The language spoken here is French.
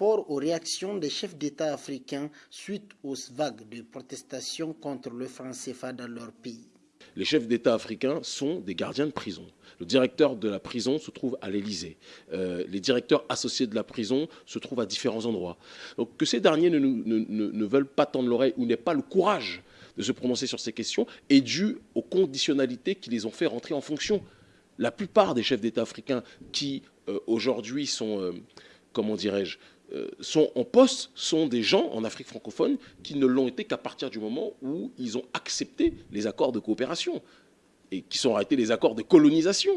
rapport aux réactions des chefs d'État africains suite aux vagues de protestations contre le franc CFA dans leur pays. Les chefs d'État africains sont des gardiens de prison. Le directeur de la prison se trouve à l'Élysée. Euh, les directeurs associés de la prison se trouvent à différents endroits. Donc que ces derniers ne, veulent pas tendre l'oreille ou n'aient pas le courage de se prononcer sur ces questions est dû aux conditionnalités qui les ont fait rentrer en fonction. La plupart des chefs d'État africains qui euh, aujourd'hui sont, euh, comment dirais-je, sont en poste sont des gens en Afrique francophone qui ne l'ont été qu'à partir du moment où ils ont accepté les accords de coopération et qui sont arrêtés les accords de colonisation.